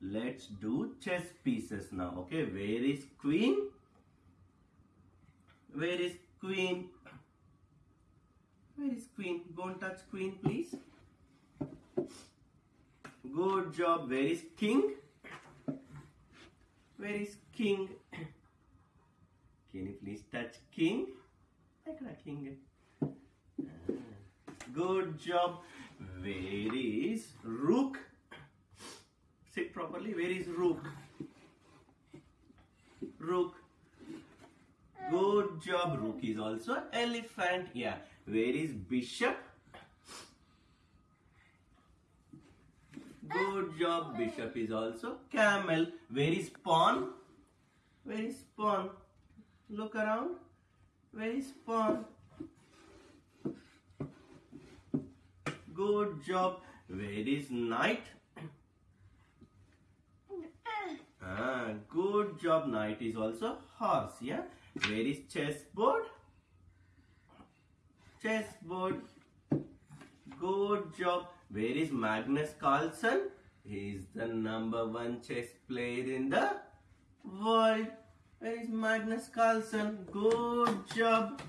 let's do chess pieces now. Okay, where is queen? Where is queen? Where is queen? Go and touch queen, please. Good job. Where is king? Where is king? Can you please touch king? King. Ah, Good job. Where is rook? Properly. Where is rook? Rook. Good job. Rook is also elephant. Yeah. Where is bishop? Good job. Bishop is also camel. Where is pawn? Where is pawn? Look around. Where is pawn? Good job. Where is knight? Ah, good job. Knight is also horse. Yeah. Where is chessboard? Chessboard. Good job. Where is Magnus Carlsen? He is the number one chess player in the world. Where is Magnus Carlsen? Good job.